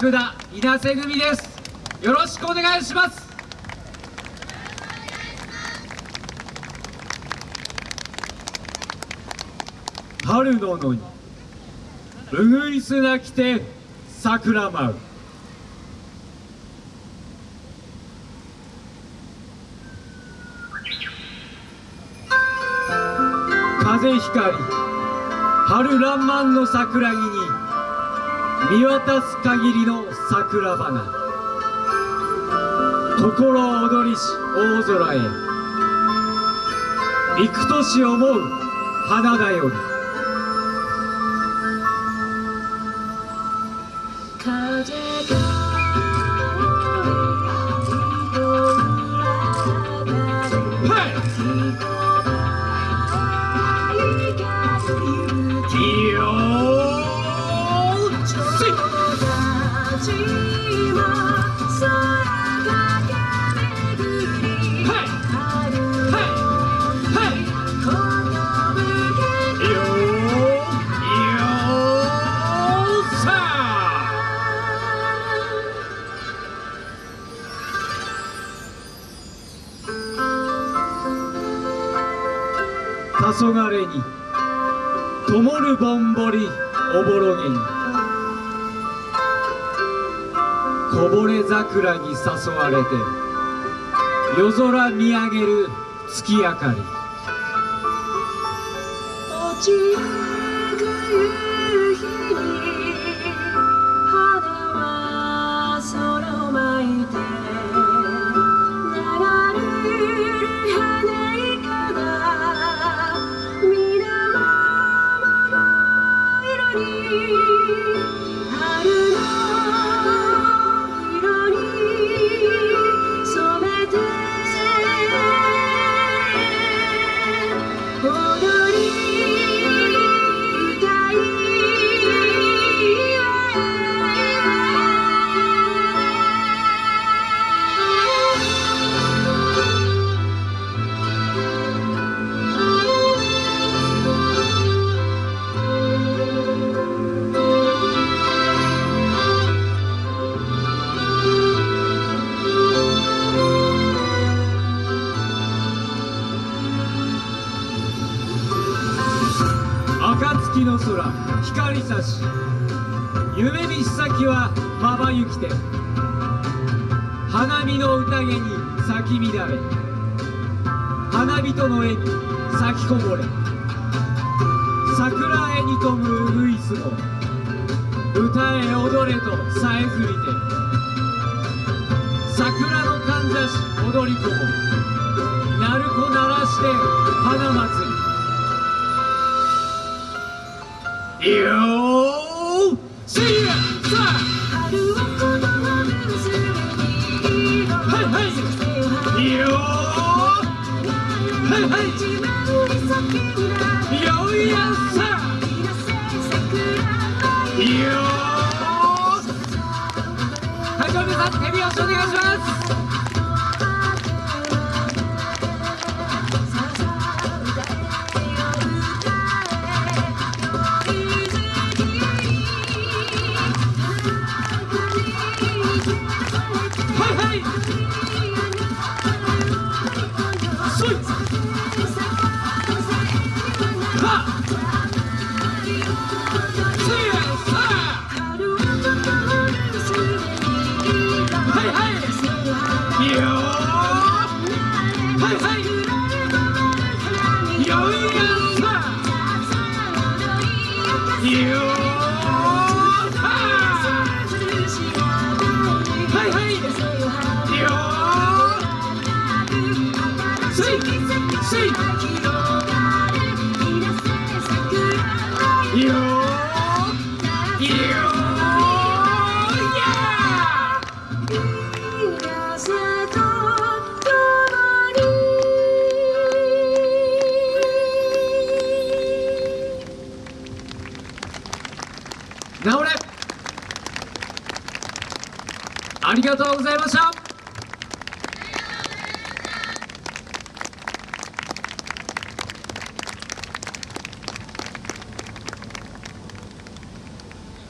角田稲瀬組です。よろしくお願いします。春の野にうぐいすなきて桜舞う。風光春爛漫の桜木に見渡す限りの桜花。心躍りし大空へ。幾年思う花だよ。り風が黄昏に灯るぼんぼりおぼろげにこぼれ桜に誘われて夜空見上げる月明かり。暁の空光差し。夢見し先はまばゆきて。花見の宴に咲き乱れ。花人の絵に咲きこぼれ。桜絵に富むウグイスも。歌え踊れとさえずりて。桜のかんざし踊り子も鳴子鳴らして花祭り。よ Sweet, sweet, sweet. ありがとうございました。